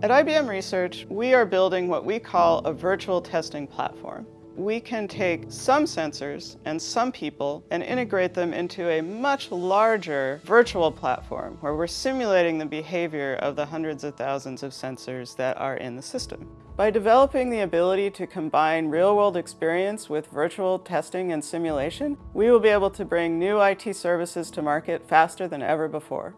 At IBM Research, we are building what we call a virtual testing platform. We can take some sensors and some people and integrate them into a much larger virtual platform where we're simulating the behavior of the hundreds of thousands of sensors that are in the system. By developing the ability to combine real-world experience with virtual testing and simulation, we will be able to bring new IT services to market faster than ever before.